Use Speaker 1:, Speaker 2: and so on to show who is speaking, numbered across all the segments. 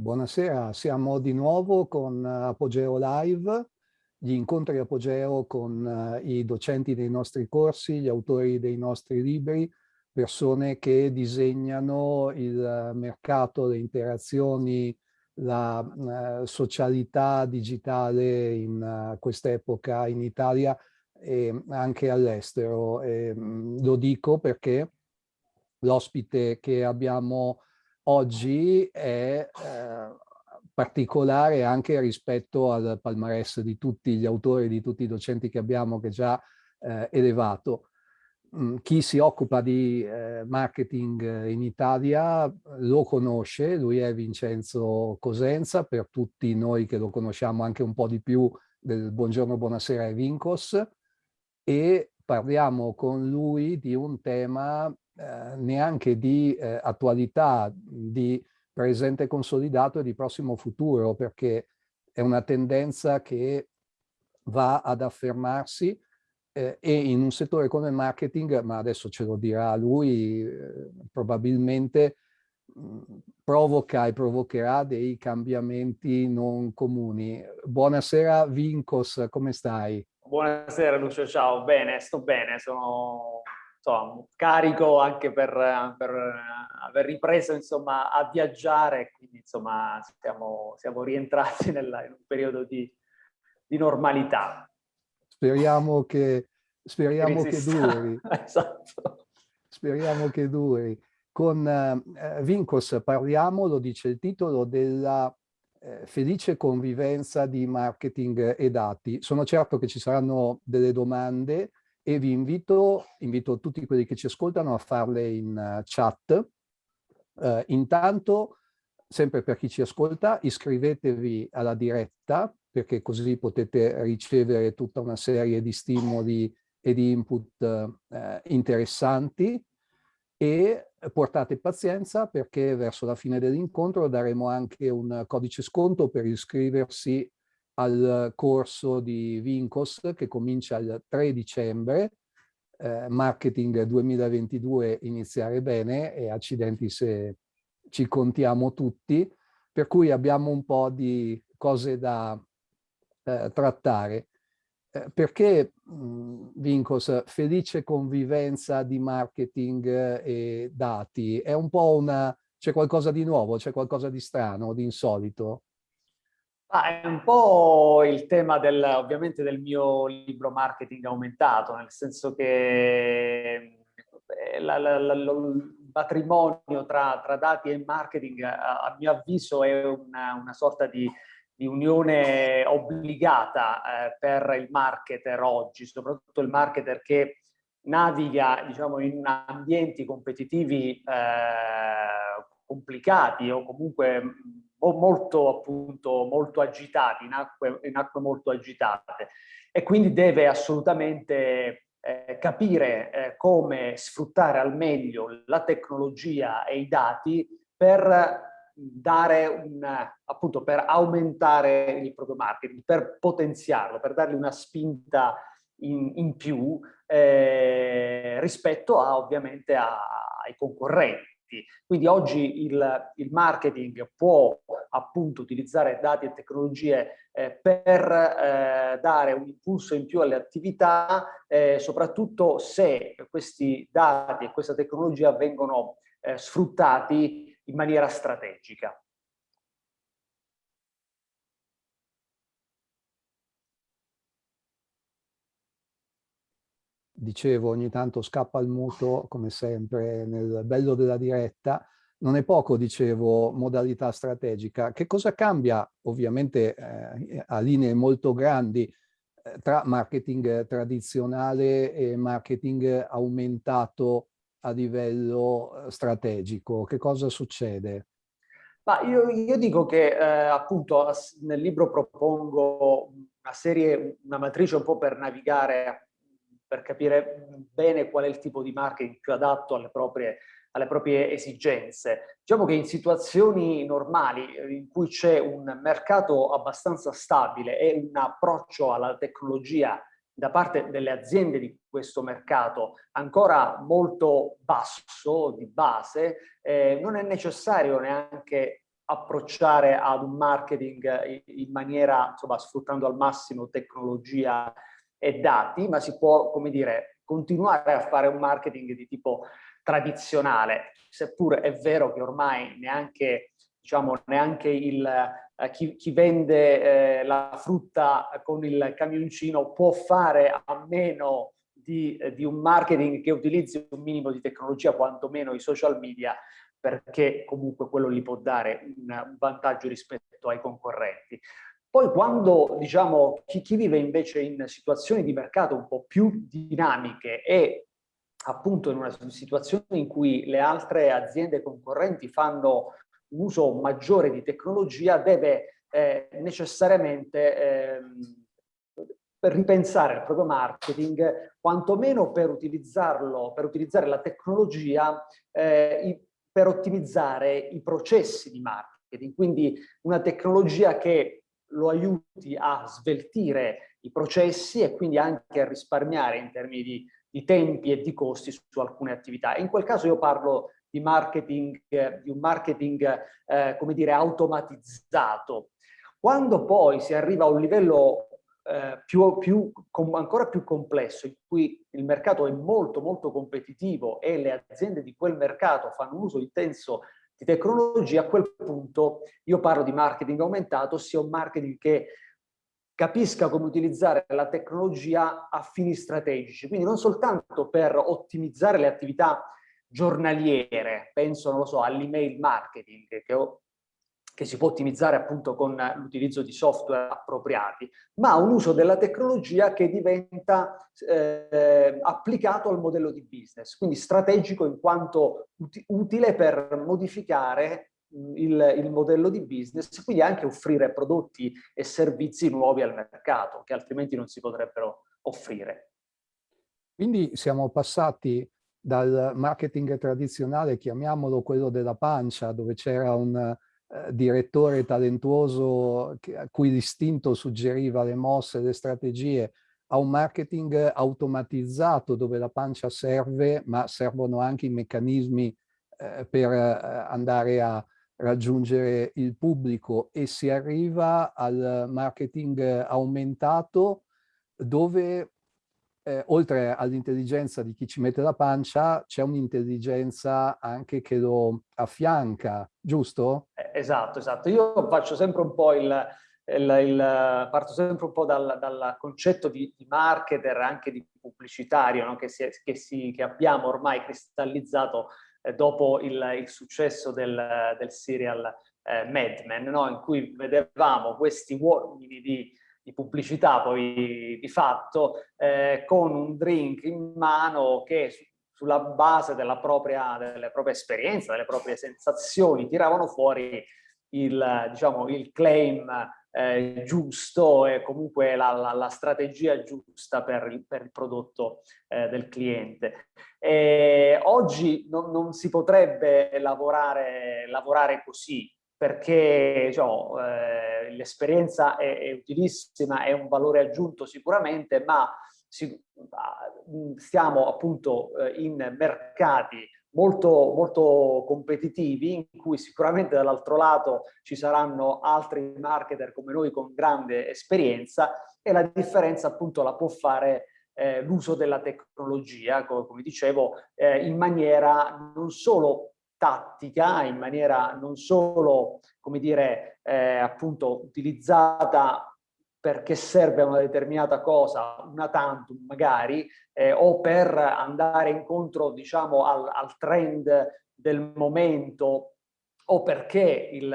Speaker 1: Buonasera, siamo di nuovo con Apogeo Live, gli incontri Apogeo con i docenti dei nostri corsi, gli autori dei nostri libri, persone che disegnano il mercato, le interazioni, la socialità digitale in quest'epoca in Italia e anche all'estero. Lo dico perché l'ospite che abbiamo oggi è eh, particolare anche rispetto al palmarès di tutti gli autori, di tutti i docenti che abbiamo che già eh, elevato. Mm, chi si occupa di eh, marketing in Italia lo conosce, lui è Vincenzo Cosenza, per tutti noi che lo conosciamo anche un po' di più del Buongiorno, Buonasera e Vincos, e parliamo con lui di un tema eh, neanche di eh, attualità, di presente consolidato e di prossimo futuro, perché è una tendenza che va ad affermarsi eh, e in un settore come il marketing, ma adesso ce lo dirà lui, eh, probabilmente mm, provoca e provocherà dei cambiamenti non comuni. Buonasera Vincos, come stai?
Speaker 2: Buonasera Lucio, ciao, bene, sto bene, sono insomma, carico anche per, per, aver ripreso insomma, a viaggiare, quindi insomma, siamo, siamo rientrati nella, in un periodo di, di normalità.
Speaker 1: Speriamo che, speriamo che duri. esatto. Speriamo che duri. Con eh, Vincos parliamo, lo dice il titolo, della eh, felice convivenza di marketing e dati. Sono certo che ci saranno delle domande e vi invito, invito tutti quelli che ci ascoltano a farle in uh, chat. Uh, intanto, sempre per chi ci ascolta, iscrivetevi alla diretta perché così potete ricevere tutta una serie di stimoli e di input uh, interessanti e portate pazienza perché verso la fine dell'incontro daremo anche un codice sconto per iscriversi al corso di Vincos che comincia il 3 dicembre, eh, Marketing 2022 iniziare bene e accidenti se ci contiamo tutti, per cui abbiamo un po' di cose da eh, trattare. Eh, perché mh, Vincos, felice convivenza di marketing e dati, è un po' una, c'è qualcosa di nuovo, c'è qualcosa di strano, di insolito?
Speaker 2: Ah, è un po' il tema del, ovviamente del mio libro marketing aumentato, nel senso che eh, la, la, la, il matrimonio tra, tra, dati e marketing a, a mio avviso è una, una sorta di, di, unione obbligata eh, per il marketer oggi, soprattutto il marketer che naviga diciamo, in ambienti competitivi eh, complicati o comunque molto, appunto, molto agitati, in acque, in acque molto agitate. E quindi deve assolutamente eh, capire eh, come sfruttare al meglio la tecnologia e i dati per dare un, appunto per aumentare il proprio marketing, per potenziarlo, per dargli una spinta in, in più eh, rispetto a ovviamente a, ai concorrenti clienti. Quindi oggi il, il marketing può appunto utilizzare dati e tecnologie eh, per eh, dare un impulso in più alle attività, eh, soprattutto se questi dati e questa tecnologia vengono eh, sfruttati in maniera strategica.
Speaker 1: Dicevo ogni tanto scappa il muto come sempre nel bello della diretta, non è poco, dicevo, modalità strategica. Che cosa cambia, ovviamente eh, a linee molto grandi, eh, tra marketing tradizionale e marketing aumentato a livello eh, strategico? Che cosa succede?
Speaker 2: Ma io, io dico che eh, appunto nel libro propongo una serie, una matrice un po' per navigare per capire bene qual è il tipo di marketing più adatto alle proprie, alle proprie esigenze. Diciamo che in situazioni normali eh, in cui c'è un mercato abbastanza stabile e un approccio alla tecnologia da parte delle aziende di questo mercato ancora molto basso di base, eh, non è necessario neanche approcciare ad un marketing in maniera, insomma, sfruttando al massimo tecnologia e dati, ma si può, come dire, continuare a fare un marketing di tipo tradizionale, seppur è vero che ormai neanche, diciamo, neanche il, eh, chi, chi, vende eh, la frutta con il camioncino può fare a meno di, eh, di, un marketing che utilizzi un minimo di tecnologia, quantomeno i social media, perché comunque quello gli può dare un vantaggio rispetto ai concorrenti. Poi quando diciamo chi, chi vive invece in situazioni di mercato un po' più dinamiche e appunto in una situazione in cui le altre aziende concorrenti fanno un uso maggiore di tecnologia deve eh, necessariamente eh, ripensare il proprio marketing, quantomeno per utilizzarlo, per utilizzare la tecnologia eh, per ottimizzare i processi di marketing. Quindi una tecnologia che lo aiuti a sveltire i processi e quindi anche a risparmiare in termini di, di tempi e di costi su, su, alcune attività. In quel caso io parlo di marketing, eh, di un marketing, eh, come dire, automatizzato. Quando poi si arriva a un livello eh, più, più, com, ancora più complesso, in cui il mercato è molto molto competitivo e le aziende di quel mercato fanno un uso intenso di tecnologia, a quel punto io parlo di marketing aumentato, ossia un marketing che capisca come utilizzare la tecnologia a fini strategici, quindi non soltanto per ottimizzare le attività giornaliere, penso, non lo so, all'email marketing, che ho che si può ottimizzare appunto con l'utilizzo di software appropriati, ma un uso della tecnologia che diventa eh, applicato al modello di business, quindi strategico in quanto utile per modificare il, il, modello di business, quindi anche offrire prodotti e servizi nuovi al mercato, che altrimenti non si potrebbero offrire.
Speaker 1: Quindi siamo passati dal marketing tradizionale, chiamiamolo quello della pancia, dove c'era un direttore talentuoso a cui l'istinto suggeriva le mosse, le strategie, a un marketing automatizzato dove la pancia serve, ma servono anche i meccanismi eh, per eh, andare a raggiungere il pubblico. E si arriva al marketing aumentato dove eh, oltre all'intelligenza di chi ci mette la pancia, c'è un'intelligenza anche che lo affianca, giusto?
Speaker 2: Eh, esatto, esatto. Io faccio sempre un po' il, il, il parto sempre un po' dal, dal concetto di, di, marketer, anche di pubblicitario, no? che, si, che, si, che, abbiamo ormai cristallizzato eh, dopo il, il, successo del, del serial eh, Mad Men, no? in cui vedevamo questi uomini di di pubblicità poi di fatto eh, con un drink in mano che sulla base della propria, delle proprie esperienze, delle proprie sensazioni tiravano fuori il, diciamo, il claim eh, giusto e comunque la, la, la, strategia giusta per il, per il prodotto eh, del cliente. E oggi non, non si potrebbe lavorare, lavorare così, perché diciamo, eh, l'esperienza è, è, utilissima, è un valore aggiunto sicuramente, ma si, stiamo appunto eh, in mercati molto, molto competitivi in cui sicuramente dall'altro lato ci saranno altri marketer come noi con grande esperienza e la differenza appunto la può fare eh, l'uso della tecnologia, come, come dicevo, eh, in maniera non solo tattica in maniera non solo, come dire, eh, appunto utilizzata perché serve a una determinata cosa, una tantum magari, eh, o per andare incontro, diciamo, al, al trend del momento, o perché il,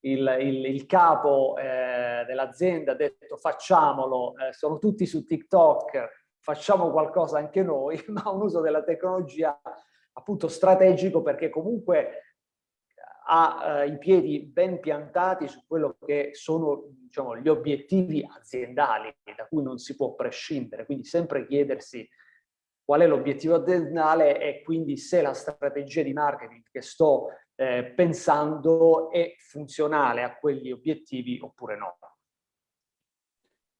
Speaker 2: il, il, il capo eh, dell'azienda ha detto facciamolo, eh, sono tutti su TikTok, facciamo qualcosa anche noi, ma un uso della tecnologia appunto strategico perché comunque ha eh, i piedi ben piantati su quello che sono diciamo, gli obiettivi aziendali da cui non si può prescindere, quindi sempre chiedersi qual è l'obiettivo aziendale e quindi se la strategia di marketing che sto eh, pensando è funzionale a quegli obiettivi oppure no.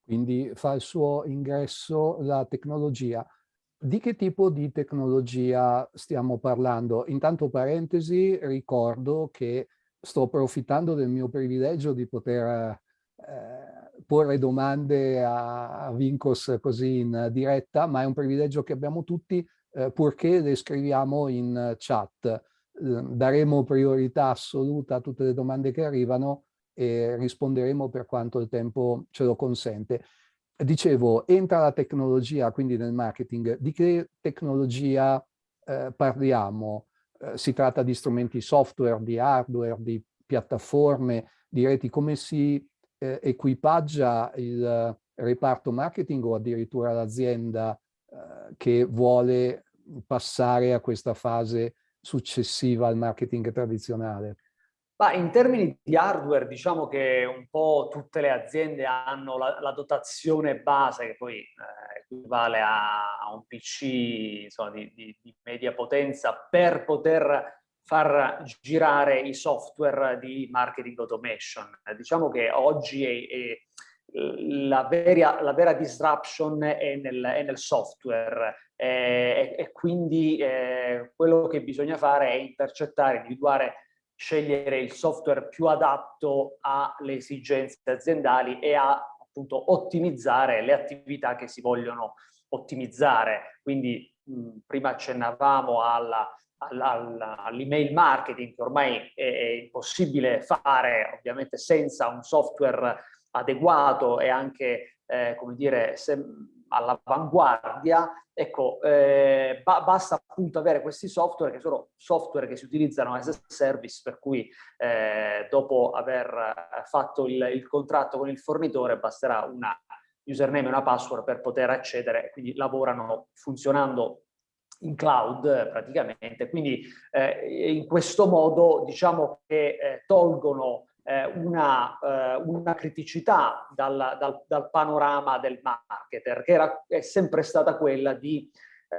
Speaker 1: Quindi fa il suo ingresso la tecnologia. Di che tipo di tecnologia stiamo parlando? Intanto parentesi, ricordo che sto approfittando del mio privilegio di poter eh, porre domande a, Vincos così in diretta, ma è un privilegio che abbiamo tutti eh, purché le scriviamo in chat. Eh, daremo priorità assoluta a tutte le domande che arrivano e risponderemo per quanto il tempo ce lo consente. Dicevo, entra la tecnologia, quindi nel marketing. Di che tecnologia eh, parliamo? Eh, si tratta di strumenti software, di hardware, di piattaforme, di reti, come si eh, equipaggia il reparto marketing o addirittura l'azienda eh, che vuole passare a questa fase successiva al marketing tradizionale?
Speaker 2: Ma in termini di hardware diciamo che un po' tutte le aziende hanno la, la dotazione base che poi eh, equivale a, a, un PC insomma, di, di, di, media potenza per poter far girare i software di marketing automation. Eh, diciamo che oggi è, è la, vera, la, vera, disruption è nel, è nel software eh, e, e, quindi eh, quello che bisogna fare è intercettare, individuare scegliere il software più adatto alle esigenze aziendali e a appunto ottimizzare le attività che si vogliono ottimizzare. Quindi mh, prima accennavamo all'email marketing che ormai è, è impossibile fare ovviamente senza un software adeguato e anche eh, come dire all'avanguardia. Ecco, eh, ba basta appunto avere questi software che sono software che si utilizzano as a service, per cui eh, dopo aver fatto il, il, contratto con il fornitore basterà una username e una password per poter accedere, quindi lavorano funzionando in cloud praticamente, quindi eh, in questo modo diciamo che eh, tolgono eh, una, eh, una, criticità dal, dal, dal, panorama del marketer, che era, è sempre stata quella di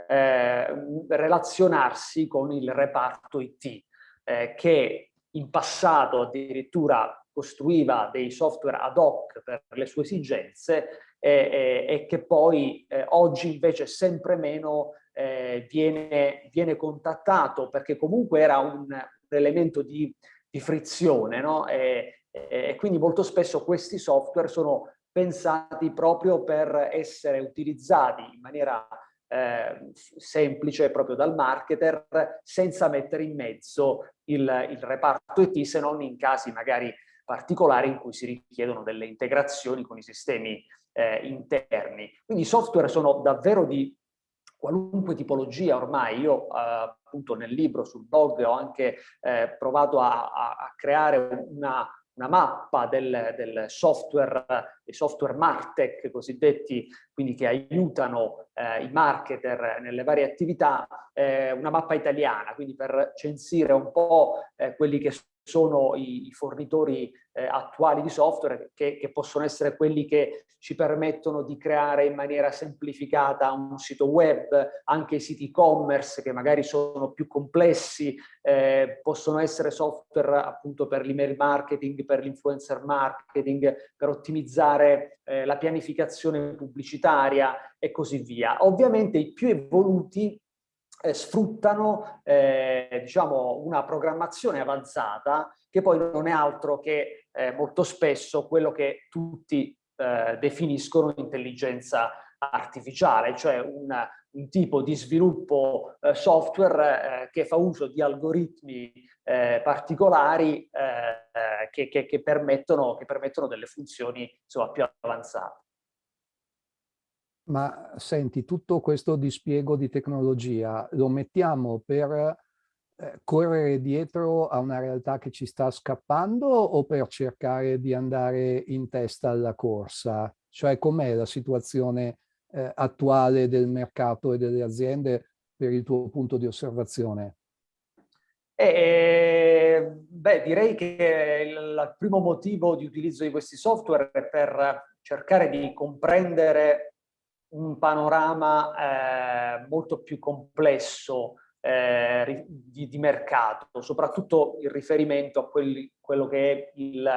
Speaker 2: eh, relazionarsi con il reparto IT, eh, che in passato addirittura costruiva dei software ad hoc per le sue esigenze e, e che poi eh, oggi invece sempre meno eh, viene, viene contattato perché comunque era un, un elemento di di frizione, no? E, e, quindi molto spesso questi software sono pensati proprio per essere utilizzati in maniera eh, semplice proprio dal marketer senza mettere in mezzo il, il reparto IT se non in casi magari particolari in cui si richiedono delle integrazioni con i sistemi eh, interni. Quindi i software sono davvero di qualunque tipologia ormai, io eh, appunto nel libro sul blog ho anche eh, provato a, a, a, creare una, una mappa del, del, software, dei software Martech cosiddetti, quindi che aiutano eh, i marketer nelle varie attività, eh, una mappa italiana, quindi per censire un po' eh, quelli che sono i, fornitori eh, attuali di software che, che, possono essere quelli che ci permettono di creare in maniera semplificata un sito web, anche i siti e-commerce che magari sono più complessi, eh, possono essere software appunto per l'email marketing, per l'influencer marketing, per ottimizzare eh, la pianificazione pubblicitaria e così via. Ovviamente i più evoluti sfruttano eh, diciamo, una programmazione avanzata che poi non è altro che eh, molto spesso quello che tutti eh, definiscono intelligenza artificiale, cioè un, un tipo di sviluppo eh, software eh, che fa uso di algoritmi particolari che, che, che, permettono, che permettono delle funzioni insomma, più avanzate.
Speaker 1: Ma senti, tutto questo dispiego di tecnologia lo mettiamo per eh, correre dietro a una realtà che ci sta scappando o per cercare di andare in testa alla corsa? Cioè com'è la situazione eh, attuale del mercato e delle aziende per il tuo punto di osservazione?
Speaker 2: Eh, beh, direi che il, il primo motivo di utilizzo di questi software è per cercare di comprendere un panorama eh, molto più complesso eh, di, di, mercato, soprattutto in riferimento a quelli, quello che è il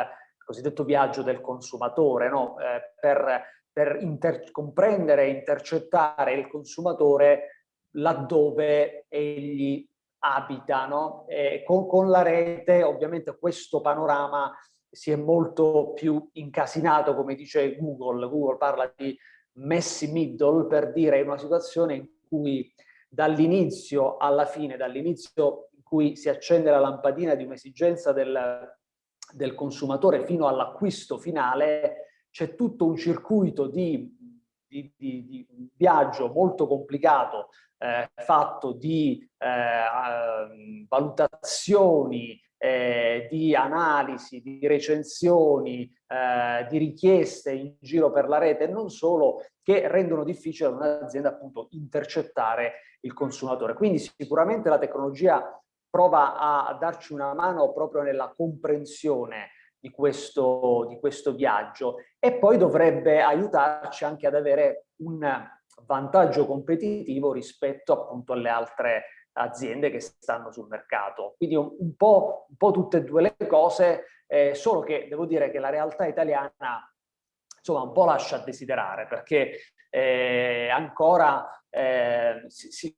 Speaker 2: cosiddetto viaggio del consumatore, no? eh, per, per comprendere e intercettare il consumatore laddove egli abita, no? con, con la rete ovviamente questo panorama si è molto più incasinato, come dice Google. Google parla di messy middle per dire una situazione in cui dall'inizio alla fine, dall'inizio in cui si accende la lampadina di un'esigenza del, del consumatore fino all'acquisto finale, c'è tutto un circuito di, di, di, di viaggio molto complicato eh, fatto di eh, valutazioni, eh, di analisi, di recensioni, eh, di richieste in giro per la rete e non solo, che rendono difficile un'azienda appunto intercettare il consumatore. Quindi sicuramente la tecnologia prova a, darci una mano proprio nella comprensione di questo, di questo viaggio e poi dovrebbe aiutarci anche ad avere un vantaggio competitivo rispetto appunto alle altre aziende che stanno sul mercato. Quindi un, po', un po', tutte e due le cose, eh, solo che devo dire che la realtà italiana insomma un po' lascia a desiderare perché eh, ancora eh, si, si,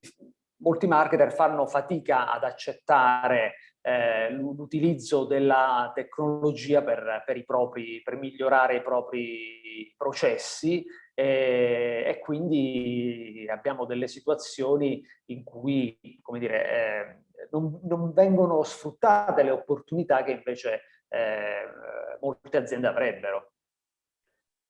Speaker 2: molti marketer fanno fatica ad accettare eh, l'utilizzo della tecnologia per, per, i propri, per migliorare i propri processi e, e, quindi abbiamo delle situazioni in cui come dire, eh, non, non, vengono sfruttate le opportunità che invece eh, molte aziende avrebbero.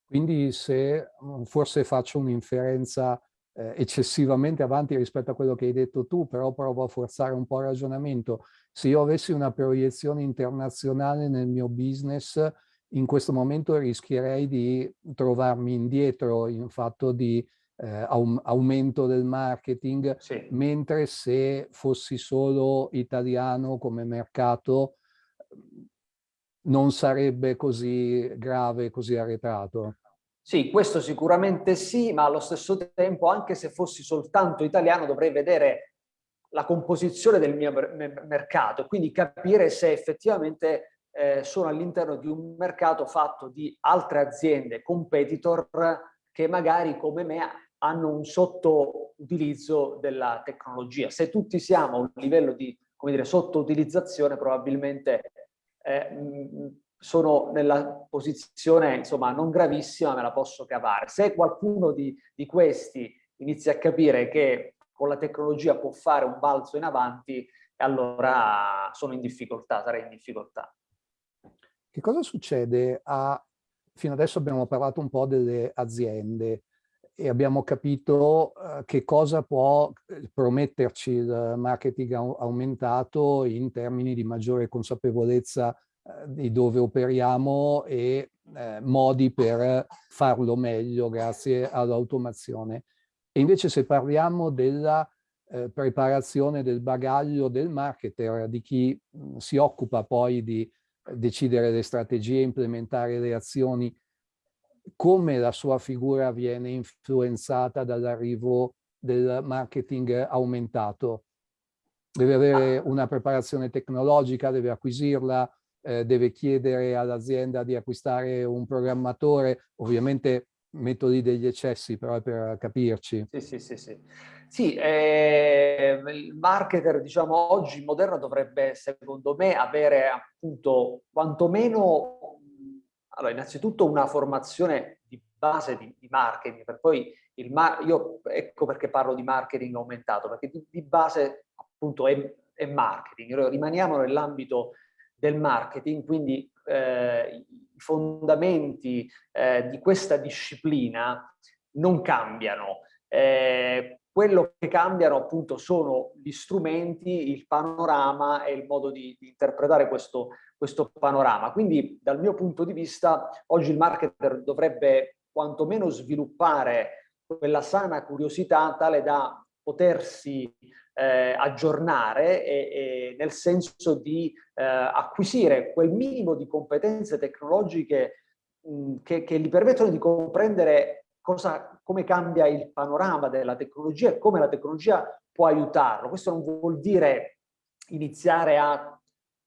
Speaker 1: Quindi se mm, forse faccio un'inferenza eh, eccessivamente avanti rispetto a quello che hai detto tu, però provo a forzare un po' il ragionamento, se io avessi una proiezione internazionale nel mio business, in questo momento rischierei di trovarmi indietro in fatto di eh, aumento del marketing, sì. mentre se fossi solo italiano come mercato non sarebbe così grave, così arretrato.
Speaker 2: Sì, questo sicuramente sì, ma allo stesso tempo, anche se fossi soltanto italiano, dovrei vedere la composizione del mio mercato, quindi capire se effettivamente eh, sono all'interno di un mercato fatto di altre aziende, competitor, che magari come me hanno un sottoutilizzo della tecnologia. Se tutti siamo a un livello di sottoutilizzazione, probabilmente eh, sono nella posizione, insomma, non gravissima, me la posso cavare. Se qualcuno di, di questi inizia a capire che con la tecnologia può fare un balzo in avanti, allora sono in difficoltà, sarei in difficoltà.
Speaker 1: Che cosa succede a... Fino adesso abbiamo parlato un po' delle aziende e abbiamo capito uh, che cosa può eh, prometterci il marketing aumentato in termini di maggiore consapevolezza uh, di dove operiamo e uh, modi per farlo meglio grazie all'automazione. E invece se parliamo della preparazione del bagaglio del marketer, di chi mh, si occupa poi di decidere le strategie, implementare le azioni, come la sua figura viene influenzata dall'arrivo del marketing aumentato. Deve avere ah. una preparazione tecnologica, deve acquisirla, eh, deve chiedere all'azienda di acquistare un programmatore, ovviamente metodi degli eccessi però per capirci.
Speaker 2: Sì, sì, sì, sì. Sì, eh, il marketer, diciamo, oggi moderno dovrebbe, secondo me, avere appunto quantomeno, allora, innanzitutto una formazione di base di, di marketing, per poi il mar io ecco perché parlo di marketing aumentato, perché di, di base appunto è, è marketing, rimaniamo nell'ambito del marketing, quindi eh, i fondamenti eh, di questa disciplina non cambiano. Eh, quello che cambiano appunto sono gli strumenti, il panorama e il modo di, di interpretare questo, questo panorama. Quindi dal mio punto di vista oggi il marketer dovrebbe quantomeno sviluppare quella sana curiosità tale da potersi eh, aggiornare e, e nel senso di eh, acquisire quel minimo di competenze tecnologiche mh, che, che gli permettono di comprendere cosa, come cambia il panorama della tecnologia e come la tecnologia può aiutarlo. Questo non vuol dire iniziare a,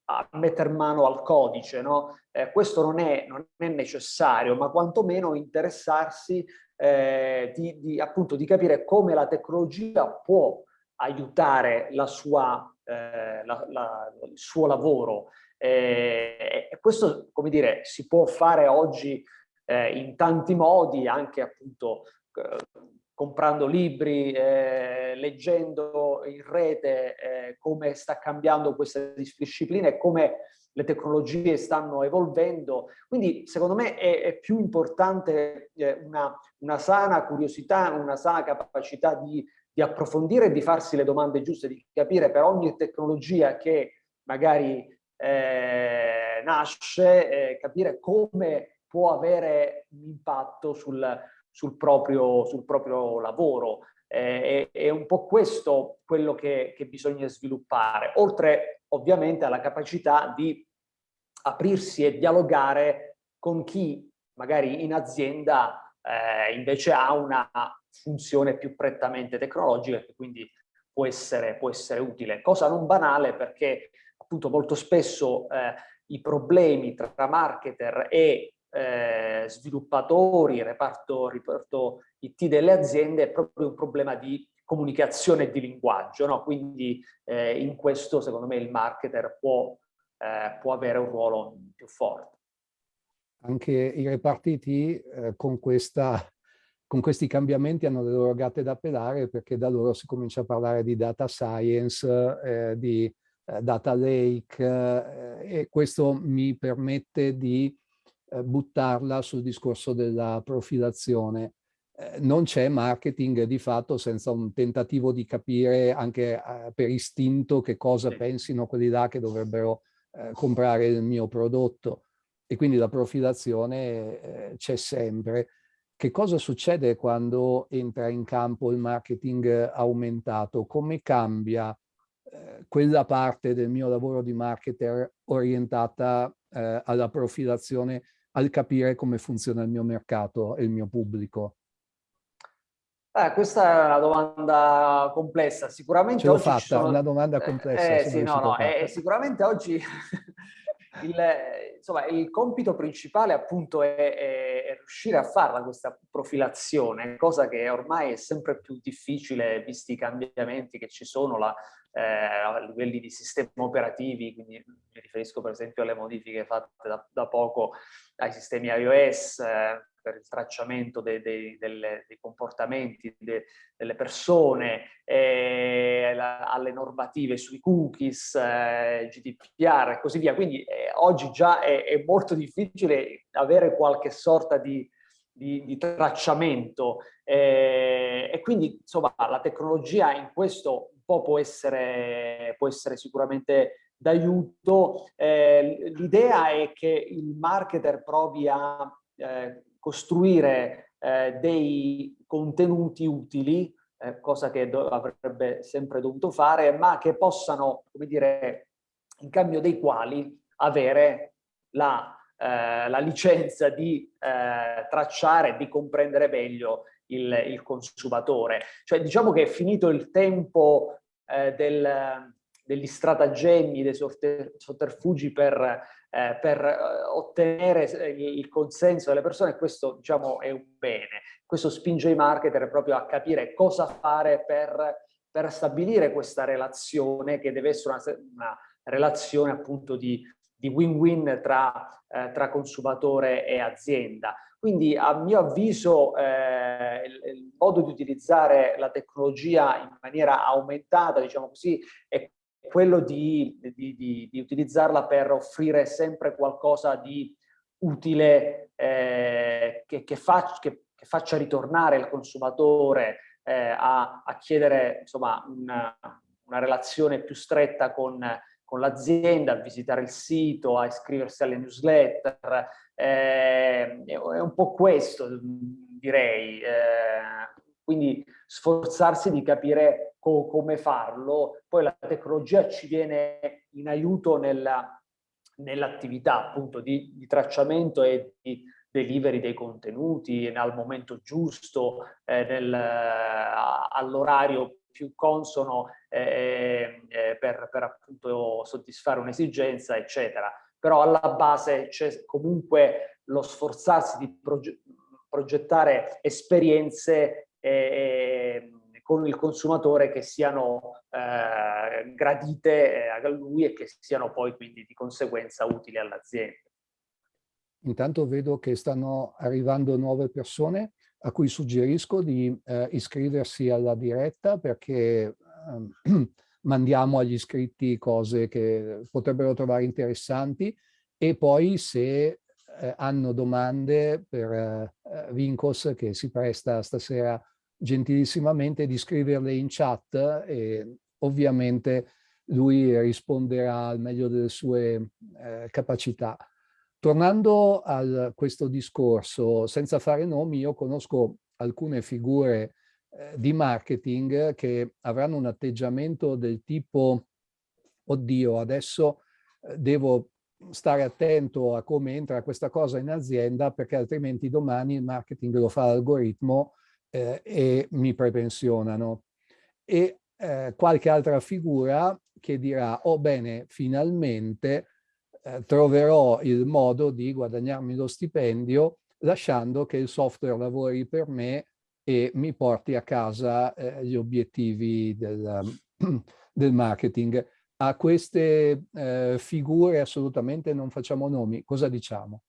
Speaker 2: a mettere mano al codice, no? Eh, questo non è, non è, necessario, ma quantomeno interessarsi eh, di, di, appunto, di capire come la tecnologia può aiutare la sua eh, la, la, il suo lavoro. Eh, e questo, come dire, si può fare oggi eh, in tanti modi, anche appunto eh, comprando libri, eh, leggendo in rete eh, come sta cambiando questa disciplina e come le tecnologie stanno evolvendo. Quindi secondo me è, è più importante eh, una, una, sana curiosità, una sana capacità di, di approfondire e di farsi le domande giuste, di capire per ogni tecnologia che magari eh, nasce, eh, capire come può avere un impatto sul, sul, proprio, sul proprio lavoro. Eh, è, è, un po' questo quello che, che bisogna sviluppare, oltre ovviamente alla capacità di aprirsi e dialogare con chi magari in azienda eh, invece ha una funzione più prettamente tecnologica che quindi può essere, può essere utile. Cosa non banale perché appunto molto spesso eh, i problemi tra marketer e eh, sviluppatori, reparto, reparto IT delle aziende è proprio un problema di comunicazione e di linguaggio, no? quindi eh, in questo secondo me il marketer può, eh, può avere un ruolo più forte.
Speaker 1: Anche i reparti IT eh, con, questa, con questi cambiamenti hanno le loro gatte da pelare perché da loro si comincia a parlare di data science, eh, di eh, data lake eh, e questo mi permette di buttarla sul discorso della profilazione non c'è marketing di fatto senza un tentativo di capire anche eh, per istinto che cosa sì. pensino quelli là che dovrebbero eh, comprare il mio prodotto e quindi la profilazione eh, c'è sempre. Che cosa succede quando entra in campo il marketing aumentato? Come cambia eh, quella parte del mio lavoro di marketer orientata eh, alla profilazione al capire come funziona il mio mercato e il mio pubblico?
Speaker 2: Eh, questa è una domanda complessa, sicuramente
Speaker 1: Ce l'ho fatta, sono... una domanda eh, complessa.
Speaker 2: Eh, sì, no, no, eh, sicuramente oggi il, insomma, il, compito principale appunto è, è, è, riuscire a farla questa profilazione, cosa che ormai è sempre più difficile visti i cambiamenti che ci sono la, eh, a livelli di sistemi operativi, quindi mi riferisco per esempio alle modifiche fatte da, da poco ai sistemi iOS, eh, per il tracciamento dei, dei, delle, dei comportamenti de, delle persone, eh, la, alle normative sui cookies, eh, GDPR e così via. Quindi eh, oggi già è, è, molto difficile avere qualche sorta di, di, di tracciamento eh, e quindi insomma la tecnologia in questo un po' può essere, può essere sicuramente d'aiuto. Eh, l'idea è che il marketer provi a eh, costruire eh, dei contenuti utili, eh, cosa che avrebbe sempre dovuto fare, ma che possano, come dire, in cambio dei quali avere la, eh, la licenza di eh, tracciare, di comprendere meglio il, il, consumatore. Cioè diciamo che è finito il tempo eh, del, degli stratagemmi, dei sotterfugi per eh, per eh, ottenere eh, il consenso delle persone, questo diciamo è un bene. Questo spinge i marketer proprio a capire cosa fare per, per stabilire questa relazione che deve essere una, una relazione appunto di win-win tra, eh, tra, consumatore e azienda. Quindi a mio avviso eh, il, il, modo di utilizzare la tecnologia in maniera aumentata, diciamo così, è quello di, di, di, di, utilizzarla per offrire sempre qualcosa di utile eh, che, che, faccia, che, che, faccia ritornare il consumatore eh, a, a, chiedere insomma, una, una, relazione più stretta con, con l'azienda, a visitare il sito, a iscriversi alle newsletter. Eh, è un po' questo, direi. Eh, quindi sforzarsi di capire co come farlo, poi la tecnologia ci viene in aiuto nell'attività nell appunto di, di, tracciamento e di delivery dei contenuti al momento giusto, eh, all'orario più consono eh, eh, per, per appunto soddisfare un'esigenza, eccetera. Però alla base c'è comunque lo sforzarsi di progettare esperienze con il consumatore che siano eh, gradite a lui e che siano poi quindi di conseguenza utili all'azienda.
Speaker 1: Intanto vedo che stanno arrivando nuove persone a cui suggerisco di eh, iscriversi alla diretta perché eh, mandiamo agli iscritti cose che potrebbero trovare interessanti e poi se eh, hanno domande per eh, Vincos che si presta stasera gentilissimamente di scriverle in chat e ovviamente lui risponderà al meglio delle sue eh, capacità. Tornando a questo discorso, senza fare nomi, io conosco alcune figure eh, di marketing che avranno un atteggiamento del tipo oddio, adesso eh, devo stare attento a come entra questa cosa in azienda perché altrimenti domani il marketing lo fa l'algoritmo eh, e mi prepensionano. E eh, qualche altra figura che dirà, oh bene, finalmente eh, troverò il modo di guadagnarmi lo stipendio lasciando che il software lavori per me e mi porti a casa eh, gli obiettivi del, del, marketing. A queste eh, figure assolutamente non facciamo nomi. Cosa diciamo?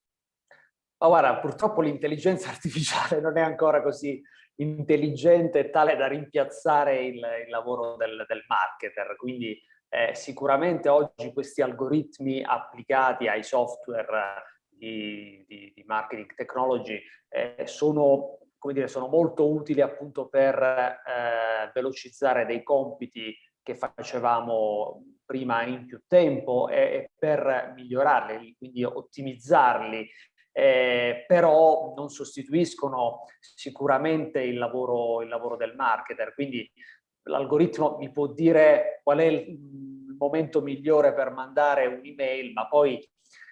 Speaker 2: Ma guarda, purtroppo l'intelligenza artificiale non è ancora così intelligente tale da rimpiazzare il, il lavoro del, del, marketer. Quindi eh, sicuramente oggi questi algoritmi applicati ai software di, di, di marketing technology eh, sono dire, sono molto utili appunto per eh, velocizzare dei compiti che facevamo prima in più tempo e per migliorarli, quindi ottimizzarli, eh, però non sostituiscono sicuramente il lavoro, il lavoro del marketer, quindi l'algoritmo mi può dire qual è il momento migliore per mandare un'email, ma poi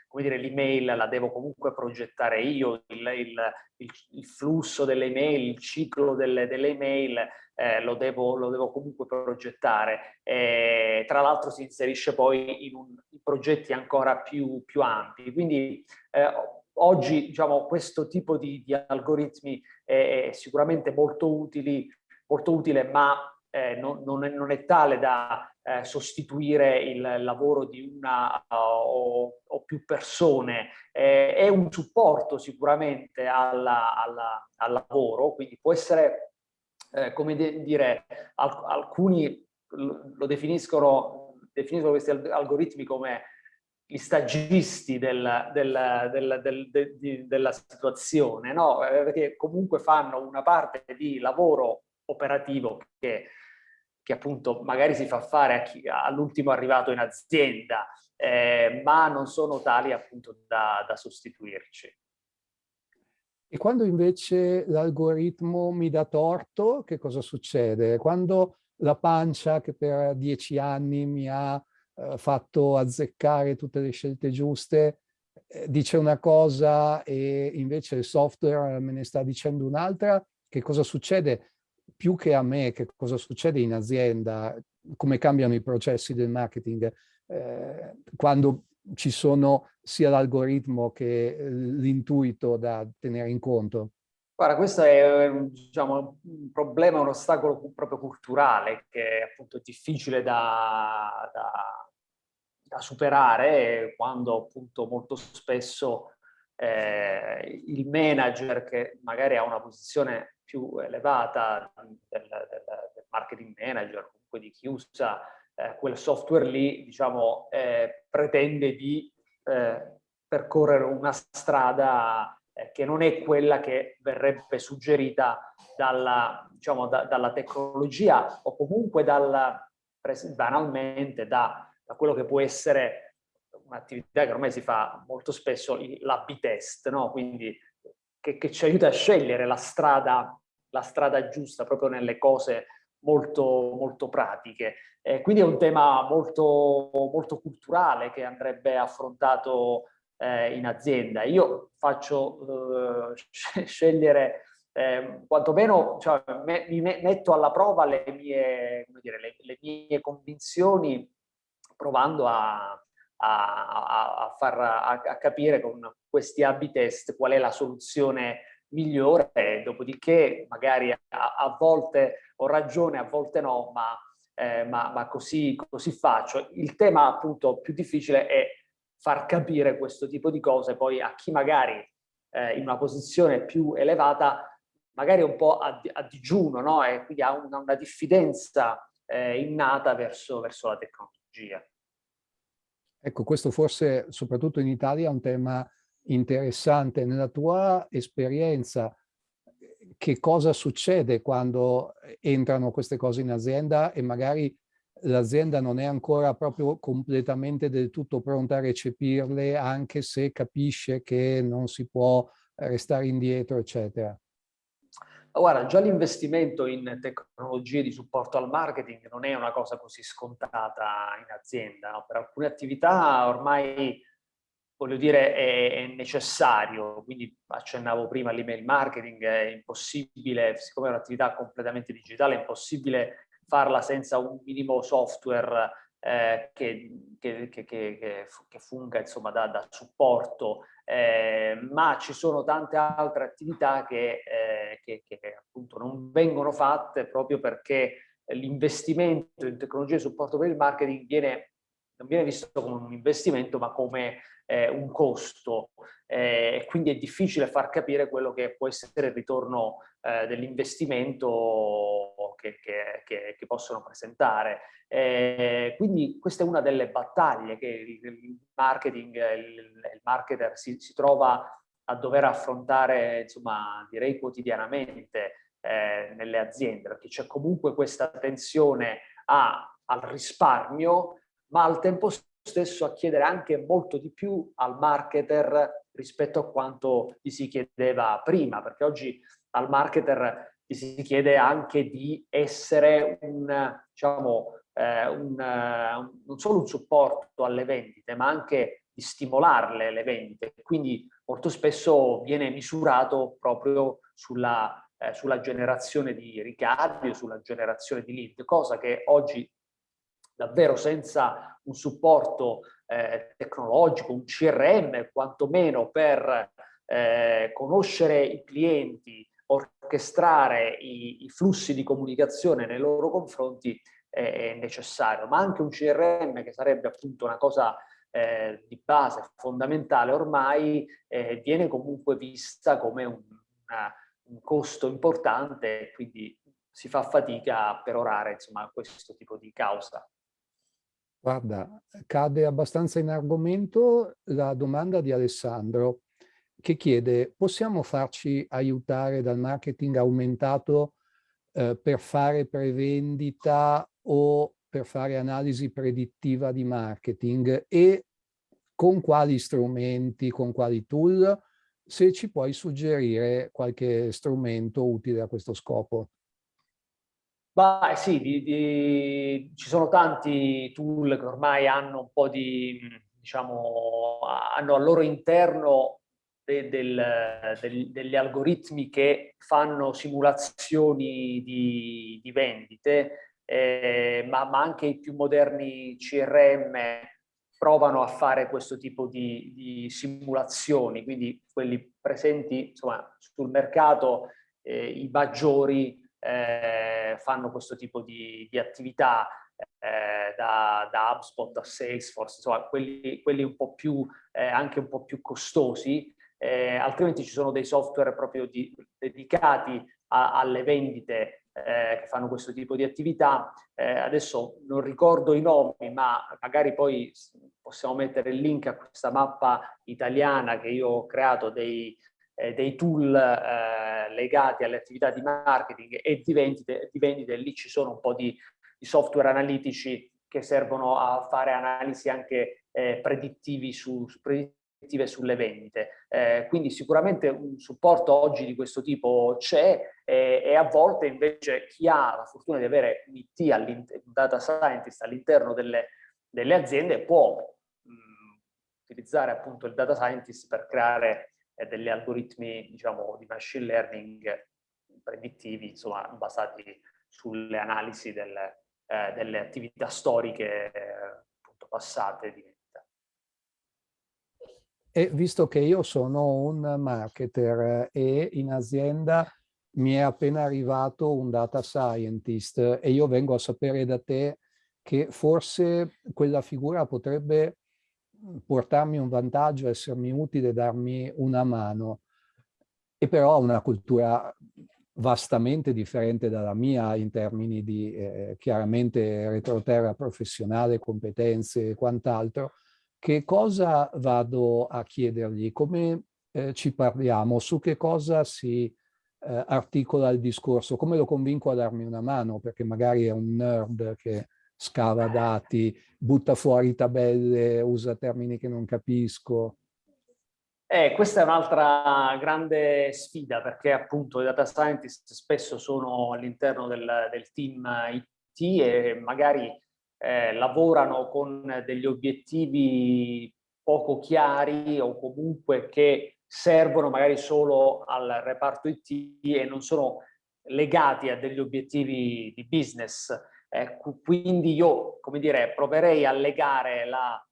Speaker 2: come dire, l'email la devo comunque progettare io, il, il, il, il flusso delle email, il ciclo delle, delle email eh, lo, devo, lo, devo, comunque progettare. Eh, tra l'altro si inserisce poi in, un, in progetti ancora più, più ampi. Quindi eh, oggi diciamo, questo tipo di, di algoritmi è, è, sicuramente molto, utili, molto utile, ma eh, non, non, è, non, è, tale da eh, sostituire il lavoro di una uh, o, o, più persone, eh, è un supporto sicuramente alla, alla, al lavoro, quindi può essere, eh, come dire, alc alcuni lo definiscono, definiscono questi algoritmi come gli stagisti del, del, del, de, de, della situazione, no? Eh, perché comunque fanno una parte di lavoro operativo che che appunto magari si fa fare all'ultimo arrivato in azienda, eh, ma non sono tali appunto da, da sostituirci.
Speaker 1: E quando invece l'algoritmo mi dà torto, che cosa succede? Quando la pancia che per dieci anni mi ha eh, fatto azzeccare tutte le scelte giuste, eh, dice una cosa e invece il software me ne sta dicendo un'altra, che cosa succede? più che a me che cosa succede in azienda, come cambiano i processi del marketing, eh, quando ci sono sia l'algoritmo che eh, l'intuito da tenere in conto?
Speaker 2: Guarda, questo è diciamo, un problema, un ostacolo proprio culturale che è appunto difficile da, da, da superare quando appunto molto spesso eh, il manager che magari ha una posizione più elevata del, del, del marketing manager, comunque di chi usa eh, quel software lì, diciamo, eh, pretende di eh, percorrere una strada che non è quella che verrebbe suggerita dalla, diciamo, da, dalla tecnologia o comunque dalla, banalmente da, da quello che può essere un'attività che ormai si fa molto spesso, l'AB test, no? quindi che, che, ci aiuta a scegliere la strada la strada giusta proprio nelle cose molto, molto pratiche. Eh, quindi è un tema molto, molto culturale che andrebbe affrontato eh, in azienda. Io faccio eh, scegliere, eh, quantomeno cioè, me, mi metto alla prova le mie, dire, le, le mie convinzioni provando a, a, a, far, a, capire con questi A-B test qual è la soluzione migliore, dopodiché magari a, a volte ho ragione, a volte no, ma, eh, ma, ma così, così faccio. Il tema appunto più difficile è far capire questo tipo di cose poi a chi magari eh, in una posizione più elevata magari un po' a, a digiuno no? e quindi ha una, una diffidenza eh, innata verso, verso la tecnologia.
Speaker 1: Ecco, questo forse soprattutto in Italia è un tema interessante. Nella tua esperienza, che cosa succede quando entrano queste cose in azienda e magari l'azienda non è ancora proprio completamente del tutto pronta a recepirle, anche se capisce che non si può restare indietro, eccetera?
Speaker 2: Guarda, già l'investimento in tecnologie di supporto al marketing non è una cosa così scontata in azienda. No? Per alcune attività ormai, voglio dire, è, è necessario. Quindi accennavo prima all'email marketing, è impossibile, siccome è un'attività completamente digitale, è impossibile farla senza un minimo software eh, che, che, che, che, funga insomma, da, da supporto, eh, ma ci sono tante altre attività che, eh, appunto non vengono fatte proprio perché l'investimento in tecnologie di supporto per il marketing viene, non viene visto come un investimento ma come eh, un costo eh, e quindi è difficile far capire quello che può essere il ritorno eh, dell'investimento che, che, che, che, possono presentare. Eh, quindi questa è una delle battaglie che il, il marketing, il, il marketer si, si, trova a dover affrontare, insomma, direi quotidianamente eh, nelle aziende, perché c'è comunque questa tensione a, al risparmio, ma al tempo stesso a chiedere anche molto di più al marketer rispetto a quanto gli si chiedeva prima, perché oggi al marketer gli si chiede anche di essere un, diciamo, eh, un, un, non solo un supporto alle vendite, ma anche di stimolarle le vendite. Quindi molto spesso viene misurato proprio sulla, eh, sulla generazione di ricavi sulla generazione di lead, cosa che oggi davvero senza un supporto eh, tecnologico, un CRM quantomeno per eh, conoscere i clienti, orchestrare i, i, flussi di comunicazione nei loro confronti è necessario, ma anche un CRM che sarebbe appunto una cosa eh, di base fondamentale ormai eh, viene comunque vista come un, una, un costo importante quindi si fa fatica a perorare insomma questo tipo di causa.
Speaker 1: Guarda, cade abbastanza in argomento la domanda di Alessandro che chiede possiamo farci aiutare dal marketing aumentato eh, per fare prevendita o per fare analisi predittiva di marketing e con quali strumenti, con quali tool, se ci puoi suggerire qualche strumento utile a questo scopo.
Speaker 2: Beh sì, di, di, ci sono tanti tool che ormai hanno un po' di, diciamo, hanno al loro interno de, del, del, degli algoritmi che fanno simulazioni di, di vendite, eh, ma, ma, anche i più moderni CRM provano a fare questo tipo di, di simulazioni, quindi quelli presenti insomma, sul mercato, eh, i maggiori eh, fanno questo tipo di, di attività eh, da, da, HubSpot a Salesforce, insomma quelli, quelli un po' più, eh, anche un po' più costosi, eh, altrimenti ci sono dei software proprio di, dedicati a, alle vendite eh, che fanno questo tipo di attività. Eh, adesso non ricordo i nomi, ma magari poi possiamo mettere il link a questa mappa italiana che io ho creato dei, eh, dei tool eh, legati alle attività di marketing e di vendite, di vendite, lì ci sono un po' di, di software analitici che servono a fare analisi anche eh, predittivi su, su predittive sulle vendite. Eh, quindi sicuramente un supporto oggi di questo tipo c'è e, e, a volte invece chi ha la fortuna di avere un IT, un data scientist all'interno delle, delle, aziende può mh, utilizzare appunto il data scientist per creare e degli algoritmi diciamo, di machine learning predittivi insomma, basati sulle analisi delle, eh, delle attività storiche eh, appunto, passate di vita.
Speaker 1: E visto che io sono un marketer e in azienda mi è appena arrivato un data scientist e io vengo a sapere da te che forse quella figura potrebbe portarmi un vantaggio, essermi utile, darmi una mano. E però ha una cultura vastamente differente dalla mia in termini di eh, chiaramente retroterra professionale, competenze e quant'altro, che cosa vado a chiedergli? Come eh, ci parliamo? Su che cosa si eh, articola il discorso? Come lo convinco a darmi una mano? Perché magari è un nerd che scava dati, butta fuori tabelle, usa termini che non capisco.
Speaker 2: Eh, questa è un'altra grande sfida perché appunto i data scientist spesso sono all'interno del, del, team IT e magari eh, lavorano con degli obiettivi poco chiari o comunque che servono magari solo al reparto IT e non sono legati a degli obiettivi di business. Eh, quindi io, come dire, proverei a legare la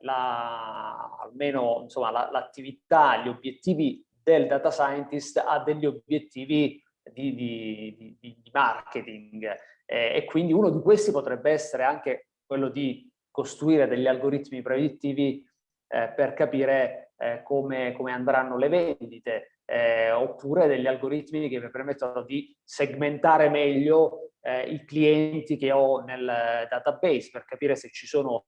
Speaker 2: la, almeno l'attività, la, gli obiettivi del data scientist a degli obiettivi di, di, di, di marketing. Eh, e quindi uno di questi potrebbe essere anche quello di costruire degli algoritmi predittivi eh, per capire eh, come, come, andranno le vendite eh, oppure degli algoritmi che mi permettono di segmentare meglio eh, i clienti che ho nel database per capire se ci sono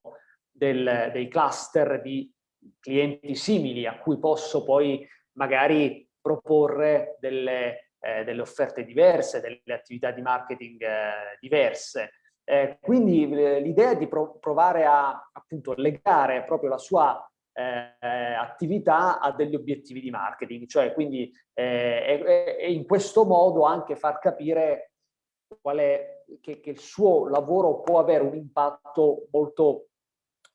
Speaker 2: del, dei cluster di clienti simili a cui posso poi magari proporre delle, eh, delle offerte diverse, delle attività di marketing eh, diverse. Eh, quindi l'idea è di pro provare a appunto legare proprio la sua eh, attività a degli obiettivi di marketing, cioè quindi eh, e, e in questo modo anche far capire è, che, che il suo lavoro può avere un impatto molto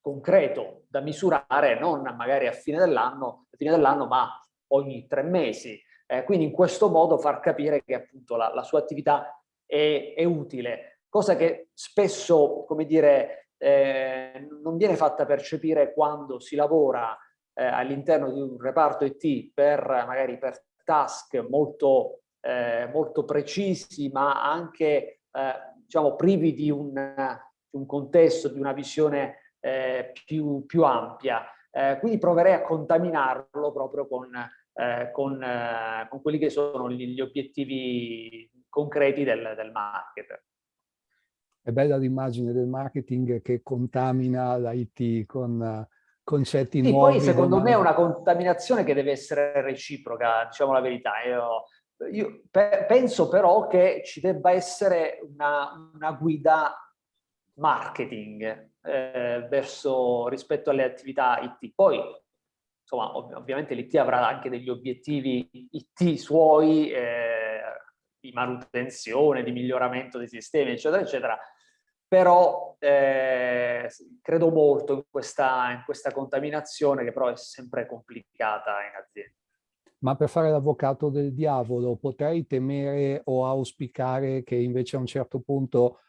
Speaker 2: concreto da misurare non magari a fine dell'anno, dell ma ogni tre mesi. Eh, quindi in questo modo far capire che appunto la, la sua attività è, è, utile, cosa che spesso, come dire, eh, non viene fatta percepire quando si lavora eh, all'interno di un reparto IT per magari per task molto, eh, molto precisi, ma anche eh, diciamo privi di un, di un contesto, di una visione eh, più, più, ampia. Eh, quindi proverei a contaminarlo proprio con, eh, con, con, quelli che sono gli, gli obiettivi concreti del, del marketer.
Speaker 1: È bella l'immagine del marketing che contamina l'IT con concetti sì, nuovi.
Speaker 2: Poi secondo me è una contaminazione che deve essere reciproca, diciamo la verità. Io, io pe penso però che ci debba essere una, una guida marketing eh, verso, rispetto alle attività IT. Poi, insomma, ov ovviamente l'IT avrà anche degli obiettivi IT suoi eh, di manutenzione, di miglioramento dei sistemi, eccetera, eccetera, però eh, credo molto in questa, in questa contaminazione che però è sempre complicata in azienda.
Speaker 1: Ma per fare l'avvocato del diavolo potrei temere o auspicare che invece a un certo punto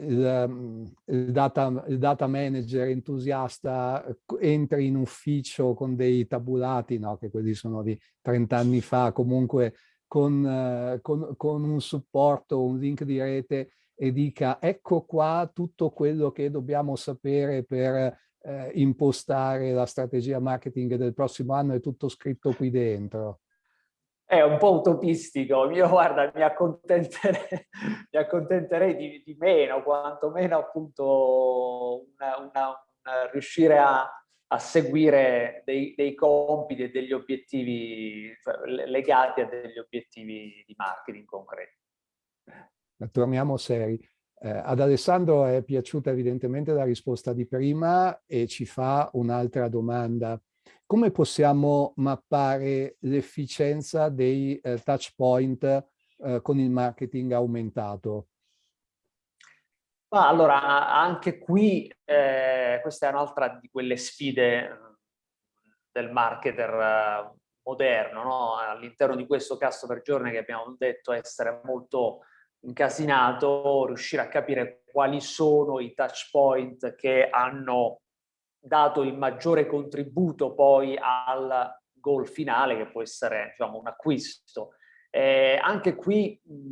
Speaker 1: il, ehm, il, data, il, data, manager entusiasta entri in ufficio con dei tabulati, no, che quelli sono di 30 anni fa, comunque con, con, con un supporto, un link di rete e dica ecco qua tutto quello che dobbiamo sapere per eh, impostare la strategia marketing del prossimo anno, è tutto scritto qui dentro
Speaker 2: è un po' utopistico, io guarda mi accontenterei, mi accontenterei di, di, meno, quantomeno appunto una, una, una, riuscire a, a seguire dei, dei, compiti e degli obiettivi cioè, legati a degli obiettivi di marketing concreti.
Speaker 1: Torniamo seri. Eh, ad Alessandro è piaciuta evidentemente la risposta di prima e ci fa un'altra domanda come possiamo mappare l'efficienza dei eh, touch point eh, con il marketing aumentato?
Speaker 2: Ma allora, anche qui, eh, questa è un'altra di quelle sfide eh, del marketer eh, moderno, no? all'interno di questo customer journey che abbiamo detto essere molto incasinato, riuscire a capire quali sono i touch point che hanno dato il maggiore contributo poi al goal finale che può essere diciamo, un acquisto. Eh, anche qui mh,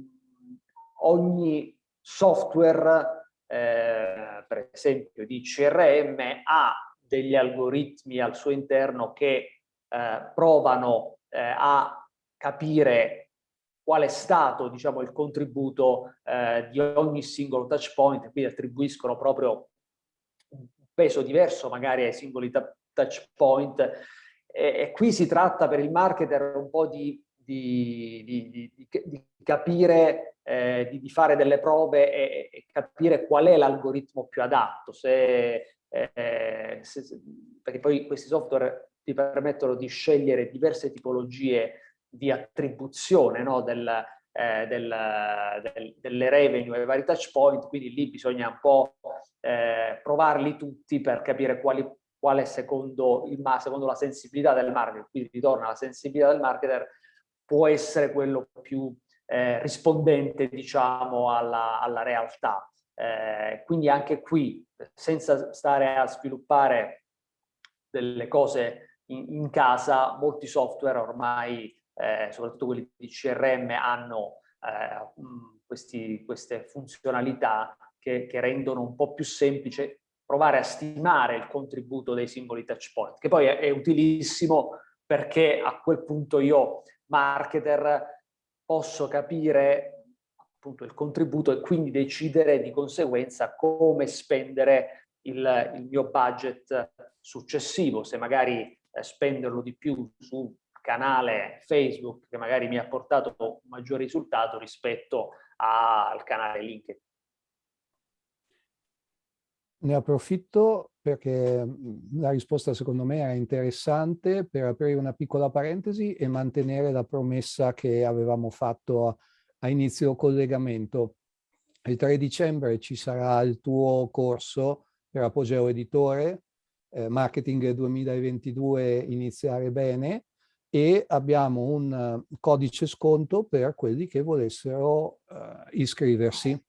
Speaker 2: ogni software, eh, per esempio di CRM, ha degli algoritmi al suo interno che eh, provano eh, a capire qual è stato diciamo, il contributo eh, di ogni singolo touch point, quindi attribuiscono proprio un peso diverso magari ai singoli touch point. E, e qui si tratta per il marketer un po' di, di, di, di capire, eh, di, fare delle prove e, e capire qual è l'algoritmo più adatto, se, eh, se, perché poi questi software ti permettono di scegliere diverse tipologie di attribuzione no, del, eh, del, del, delle revenue ai vari touch point, quindi lì bisogna un po' eh, provarli tutti per capire quali, quale secondo, il, secondo la sensibilità del marketer, quindi ritorna la sensibilità del marketer, può essere quello più eh, rispondente diciamo alla, alla realtà. Eh, quindi anche qui, senza stare a sviluppare delle cose in, in casa, molti software ormai eh, soprattutto quelli di CRM, hanno eh, questi, queste funzionalità che, che, rendono un po' più semplice provare a stimare il contributo dei singoli touch point, che poi è, è utilissimo perché a quel punto io, marketer, posso capire appunto il contributo e quindi decidere di conseguenza come spendere il, il mio budget successivo, se magari eh, spenderlo di più su canale Facebook che magari mi ha portato un maggior risultato rispetto al canale LinkedIn.
Speaker 1: Ne approfitto perché la risposta secondo me era interessante per aprire una piccola parentesi e mantenere la promessa che avevamo fatto a, inizio collegamento. Il 3 dicembre ci sarà il tuo corso per Apogeo Editore, eh, Marketing 2022 Iniziare Bene, e abbiamo un uh, codice sconto per quelli che volessero uh, iscriversi.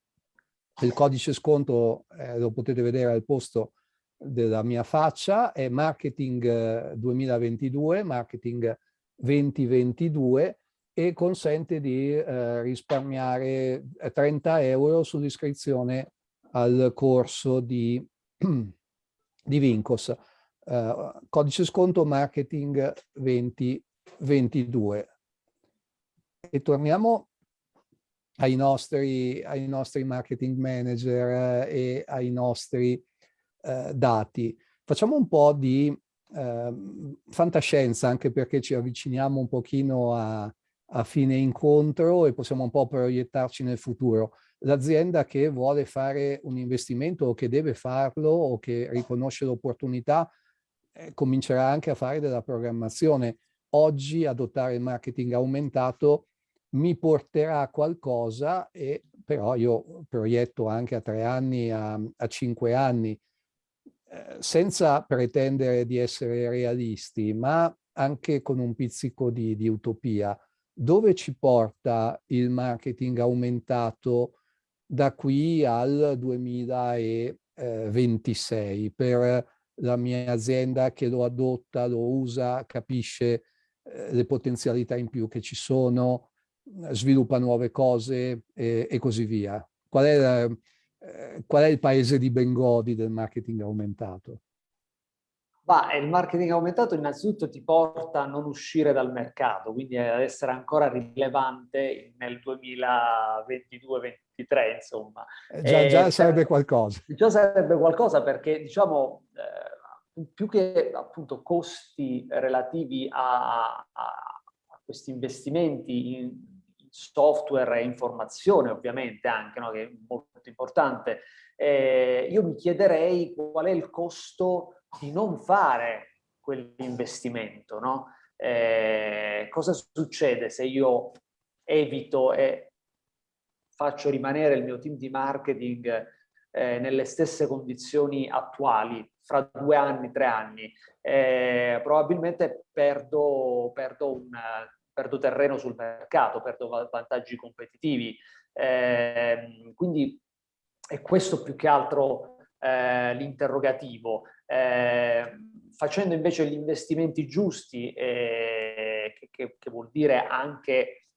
Speaker 1: Il codice sconto eh, lo potete vedere al posto della mia faccia, è Marketing 2022, Marketing 2022 e consente di eh, risparmiare 30 euro sull'iscrizione al corso di, di Vincos. Uh, codice sconto marketing 20 22. E torniamo ai nostri, ai nostri marketing manager eh, e ai nostri eh, dati. Facciamo un po' di eh, fantascienza, anche perché ci avviciniamo un pochino a, a fine incontro e possiamo un po' proiettarci nel futuro. L'azienda che vuole fare un investimento o che deve farlo o che riconosce l'opportunità eh, comincerà anche a fare della programmazione oggi adottare il marketing aumentato mi porterà a qualcosa e però io proietto anche a tre anni, a, a cinque anni, eh, senza pretendere di essere realisti, ma anche con un pizzico di, di utopia. Dove ci porta il marketing aumentato da qui al 2026 per la mia azienda che lo adotta, lo usa, capisce eh, le potenzialità in più che ci sono, sviluppa nuove cose e, e così via. Qual è, la, eh, qual è il paese di Bengodi del marketing aumentato?
Speaker 2: Bah, il marketing aumentato innanzitutto ti porta a non uscire dal mercato, quindi ad essere ancora rilevante nel 2022-2023, insomma.
Speaker 1: Eh, già, già sarebbe qualcosa.
Speaker 2: Già sarebbe qualcosa perché, diciamo, eh, più che appunto costi relativi a, a, a questi investimenti in, software e informazione ovviamente anche, no, che è molto importante, eh, io mi chiederei qual è il costo di non fare quell'investimento, no? Eh, cosa succede se io evito e faccio rimanere il mio team di marketing eh, nelle stesse condizioni attuali fra due anni, tre anni, eh, probabilmente perdo, perdo, un, perdo, terreno sul mercato, perdo vantaggi competitivi. Eh, quindi è questo più che altro eh, l'interrogativo, eh, facendo invece gli investimenti giusti, eh, che, che, che, vuol dire anche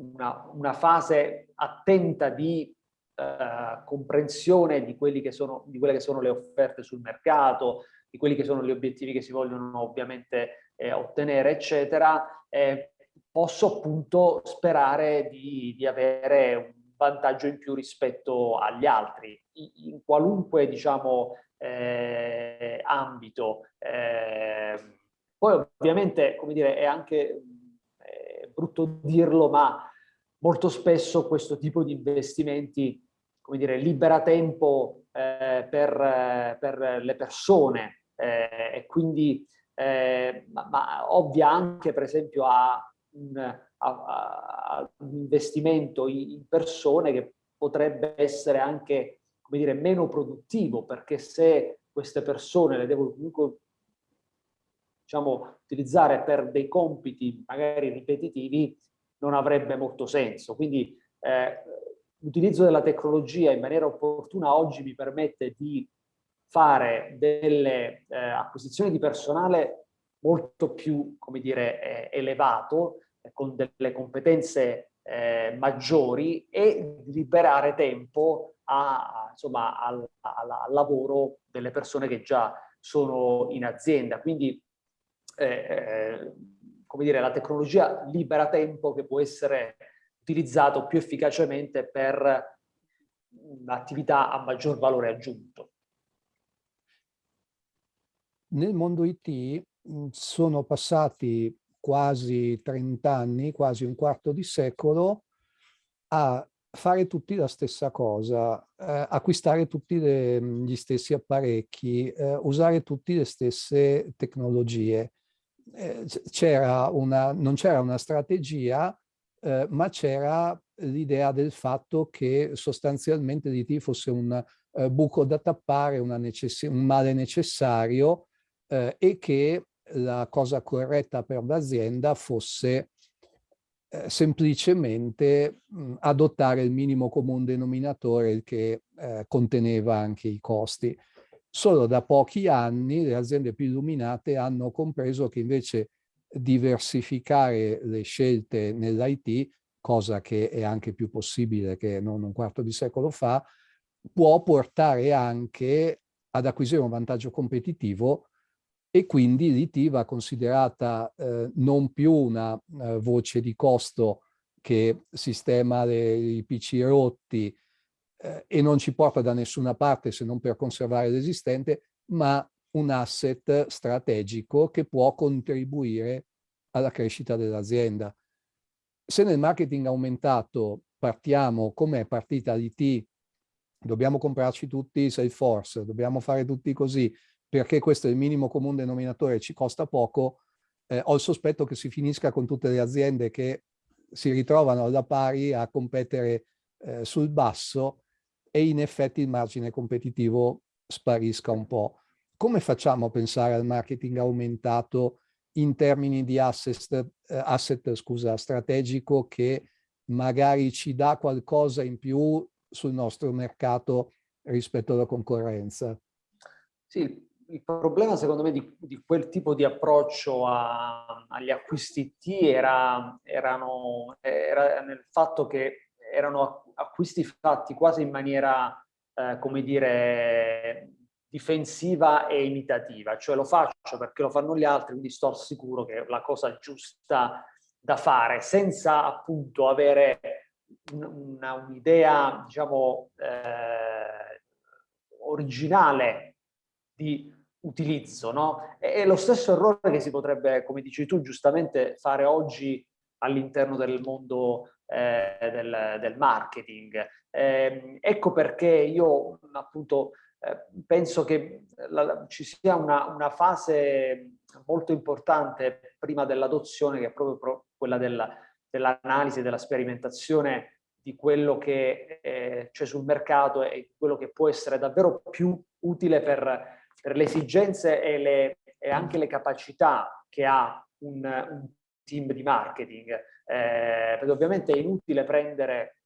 Speaker 2: una, una fase attenta di eh, comprensione di, che sono, di quelle che sono le offerte sul mercato, di quelli che sono gli obiettivi che si vogliono ovviamente eh, ottenere, eccetera, eh, posso appunto sperare di, di, avere un vantaggio in più rispetto agli altri, in, qualunque diciamo eh, ambito. Eh, poi ovviamente, come dire, è anche è brutto dirlo, ma molto spesso questo tipo di investimenti, come dire, libera tempo eh, per, per, le persone eh, e quindi eh, ma, ma, ovvia anche per esempio a un, a, a un investimento in persone che potrebbe essere anche come dire, meno produttivo perché se queste persone le devo comunque diciamo, utilizzare per dei compiti magari ripetitivi non avrebbe molto senso. Quindi eh, l'utilizzo della tecnologia in maniera opportuna oggi mi permette di fare delle eh, acquisizioni di personale molto più, come dire, eh, elevato, eh, con delle competenze eh, maggiori e liberare tempo a, insomma, al, al, al, lavoro delle persone che già sono in azienda. Quindi, eh, eh, come dire, la tecnologia libera tempo che può essere utilizzato più efficacemente per un'attività a maggior valore aggiunto.
Speaker 1: Nel mondo IT sono passati quasi 30 anni, quasi un quarto di secolo, a fare tutti la stessa cosa, eh, acquistare tutti le, gli stessi apparecchi, eh, usare tutte le stesse tecnologie. Eh, non c'era una strategia, eh, ma c'era l'idea del fatto che sostanzialmente l'IT fosse un eh, buco da tappare, un male necessario eh, e che la cosa corretta per l'azienda fosse eh, semplicemente mh, adottare il minimo comune denominatore che eh, conteneva anche i costi. Solo da pochi anni le aziende più illuminate hanno compreso che invece diversificare le scelte nell'IT, cosa che è anche più possibile che non un quarto di secolo fa, può portare anche ad acquisire un vantaggio competitivo e quindi l'IT va considerata eh, non più una uh, voce di costo che sistema le, i PC rotti eh, e non ci porta da nessuna parte se non per conservare l'esistente, ma un asset strategico che può contribuire alla crescita dell'azienda. Se nel marketing aumentato partiamo come è partita l'IT, dobbiamo comprarci tutti Salesforce, dobbiamo fare tutti così, perché questo è il minimo comune denominatore, ci costa poco, eh, ho il sospetto che si finisca con tutte le aziende che si ritrovano alla pari a competere eh, sul basso e in effetti il margine competitivo sparisca un po'. Come facciamo a pensare al marketing aumentato in termini di asset, eh, asset scusa, strategico che magari ci dà qualcosa in più sul nostro mercato rispetto alla concorrenza?
Speaker 2: Sì, il problema secondo me di, di quel tipo di approccio a, agli acquisti T era, erano, era nel fatto che erano acquisti fatti quasi in maniera, eh, come dire, difensiva e imitativa, cioè lo faccio perché lo fanno gli altri, quindi sto sicuro che è la cosa giusta da fare, senza appunto avere un'idea, un diciamo, eh, originale di utilizzo, no? È lo stesso errore che si potrebbe, come dici tu, giustamente fare oggi all'interno del mondo eh, del, del, marketing. Eh, ecco perché io appunto penso che la, ci sia una, una, fase molto importante prima dell'adozione che è proprio pro, quella dell'analisi, della sperimentazione di quello che eh, c'è sul mercato e quello che può essere davvero più utile per per le esigenze e, le, e anche le capacità che ha un, un team di marketing. Eh, perché ovviamente è inutile prendere,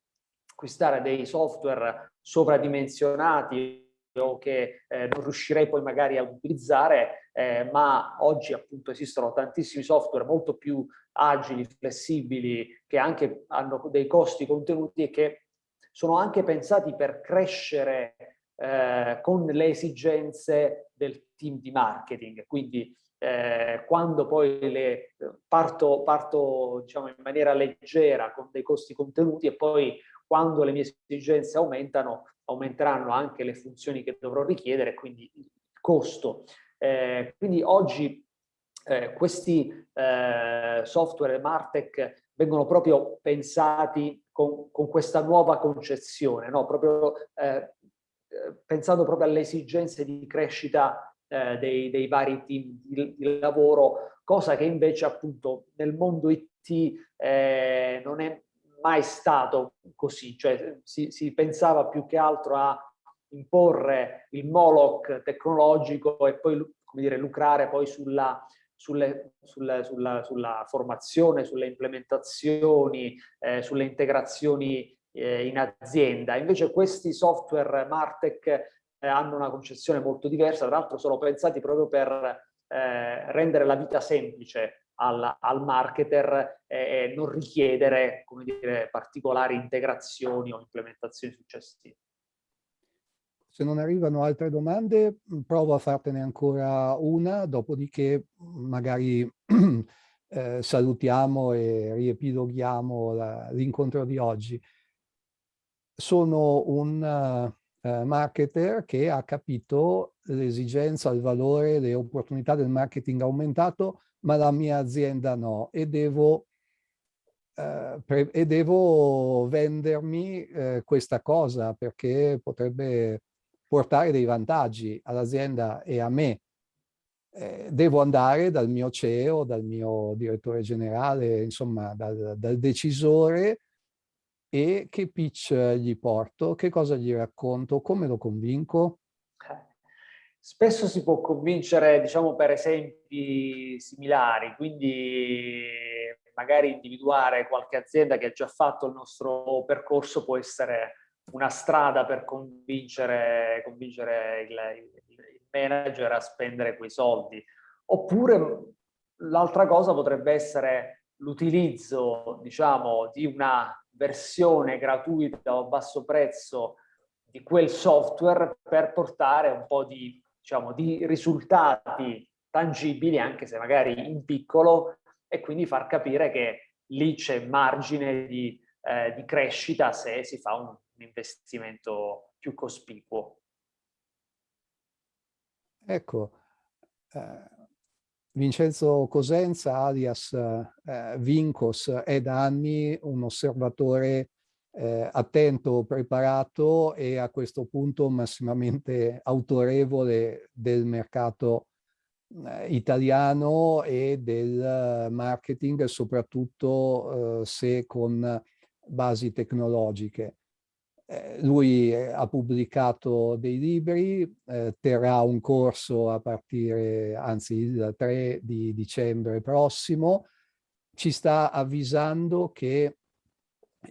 Speaker 2: acquistare dei software sovradimensionati o che eh, non riuscirei poi magari a utilizzare, eh, ma oggi appunto esistono tantissimi software molto più agili, flessibili, che anche hanno dei costi contenuti e che sono anche pensati per crescere eh, con le esigenze del team di marketing. Quindi eh, quando poi le, parto, parto diciamo, in maniera leggera con dei costi contenuti e poi quando le mie esigenze aumentano, aumenteranno anche le funzioni che dovrò richiedere, quindi il costo. Eh, quindi oggi eh, questi eh, software Martech vengono proprio pensati con, con questa nuova concezione, no? proprio, eh, pensando proprio alle esigenze di crescita eh, dei, dei, vari team di, di, lavoro, cosa che invece appunto nel mondo IT eh, non è mai stato così, cioè si, si pensava più che altro a imporre il Moloch tecnologico e poi come dire, lucrare poi sulla, sulle, sulle, sulla, sulla, formazione, sulle implementazioni, eh, sulle integrazioni eh, in azienda. Invece questi software Martech eh, hanno una concezione molto diversa, tra l'altro sono pensati proprio per eh, rendere la vita semplice al, al marketer e non richiedere dire, particolari integrazioni o implementazioni successive.
Speaker 1: Se non arrivano altre domande, provo a fartene ancora una, dopodiché magari eh, salutiamo e riepiloghiamo l'incontro di oggi. Sono un uh, marketer che ha capito l'esigenza, il valore, le opportunità del marketing aumentato ma la mia azienda no e devo, eh, e devo vendermi eh, questa cosa perché potrebbe portare dei vantaggi all'azienda e a me. Eh, devo andare dal mio CEO, dal mio direttore generale, insomma dal, dal decisore e che pitch gli porto, che cosa gli racconto, come lo convinco?
Speaker 2: Spesso si può convincere, diciamo, per esempi similari, quindi magari individuare qualche azienda che ha già fatto il nostro percorso può essere una strada per convincere, convincere il, il manager a spendere quei soldi. Oppure l'altra cosa potrebbe essere l'utilizzo, diciamo, di una versione gratuita o a basso prezzo di quel software per portare un po' di diciamo, di risultati tangibili, anche se magari in piccolo, e quindi far capire che lì c'è margine di, eh, di, crescita se si fa un, un investimento più cospicuo.
Speaker 1: Ecco, eh, Vincenzo Cosenza, alias eh, Vincos, è da anni un osservatore eh, attento, preparato e a questo punto massimamente autorevole del mercato eh, italiano e del marketing, soprattutto eh, se con basi tecnologiche. Eh, lui ha pubblicato dei libri, eh, terrà un corso a partire, anzi il 3 di dicembre prossimo, ci sta avvisando che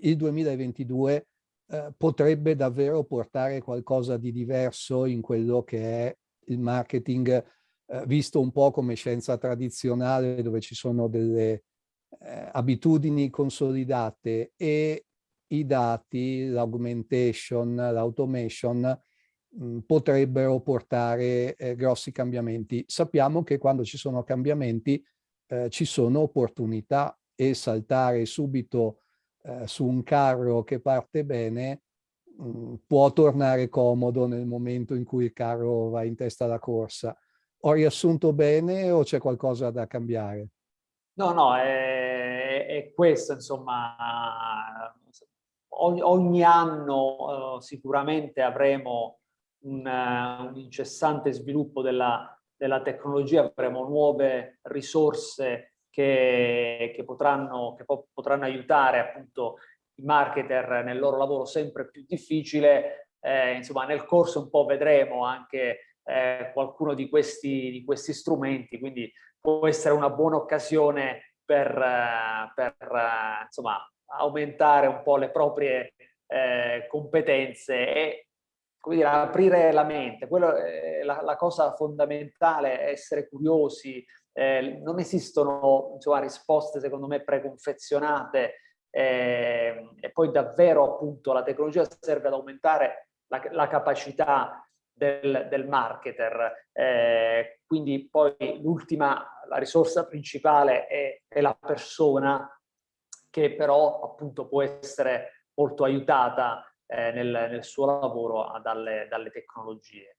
Speaker 1: il 2022 eh, potrebbe davvero portare qualcosa di diverso in quello che è il marketing eh, visto un po' come scienza tradizionale dove ci sono delle eh, abitudini consolidate e i dati, l'augmentation, l'automation mm, potrebbero portare eh, grossi cambiamenti. Sappiamo che quando ci sono cambiamenti eh, ci sono opportunità e saltare subito eh, su un carro che parte bene mh, mm, può tornare comodo nel momento in cui il carro va in testa alla corsa. Ho riassunto bene o c'è qualcosa da cambiare?
Speaker 2: No, no, è, è questo, insomma, ogni, ogni anno uh, sicuramente avremo un, uh, un incessante sviluppo della, della, tecnologia, avremo nuove risorse che, che, potranno, che potranno aiutare appunto i marketer nel loro lavoro sempre più difficile. Eh, insomma, nel corso un po' vedremo anche eh, qualcuno di questi, di questi strumenti, quindi può essere una buona occasione per, per insomma, aumentare un po' le proprie eh, competenze e come dire, aprire la mente. Quello, eh, la, la, cosa fondamentale è essere curiosi. Eh, non esistono insomma, risposte, secondo me, preconfezionate eh, e poi davvero appunto la tecnologia serve ad aumentare la, la capacità del, del marketer. Eh, quindi poi l'ultima, la risorsa principale è, è la persona che però appunto può essere molto aiutata eh, nel, nel, suo lavoro dalle, dalle tecnologie.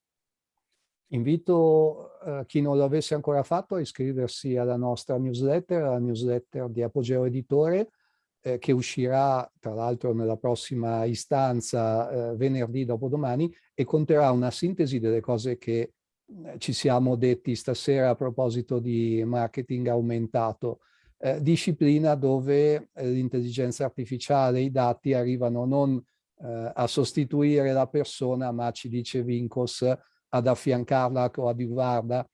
Speaker 1: Invito eh, chi non lo avesse ancora fatto a iscriversi alla nostra newsletter, alla newsletter di Apogeo Editore, eh, che uscirà tra l'altro nella prossima istanza eh, venerdì dopodomani e conterrà una sintesi delle cose che eh, ci siamo detti stasera a proposito di marketing aumentato, eh, disciplina dove eh, l'intelligenza artificiale, i dati arrivano non a sostituire la persona, ma ci dice Vincos ad affiancarla, coadiuvarla,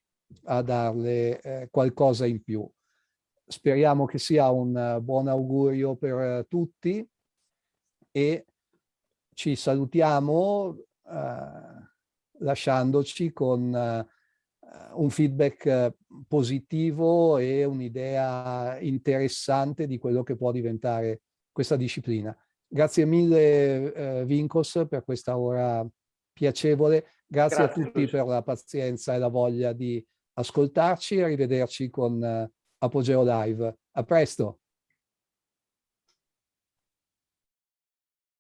Speaker 1: a darle eh, qualcosa in più. Speriamo che sia un uh, buon augurio per uh, tutti e ci salutiamo uh, lasciandoci con un feedback positivo e un'idea interessante di quello che può diventare questa disciplina. Grazie mille eh, Vincos per questa ora piacevole. Grazie, Grazie a tutti Lucio. per la pazienza e la voglia di ascoltarci e arrivederci con uh, Apogeo Live. A presto!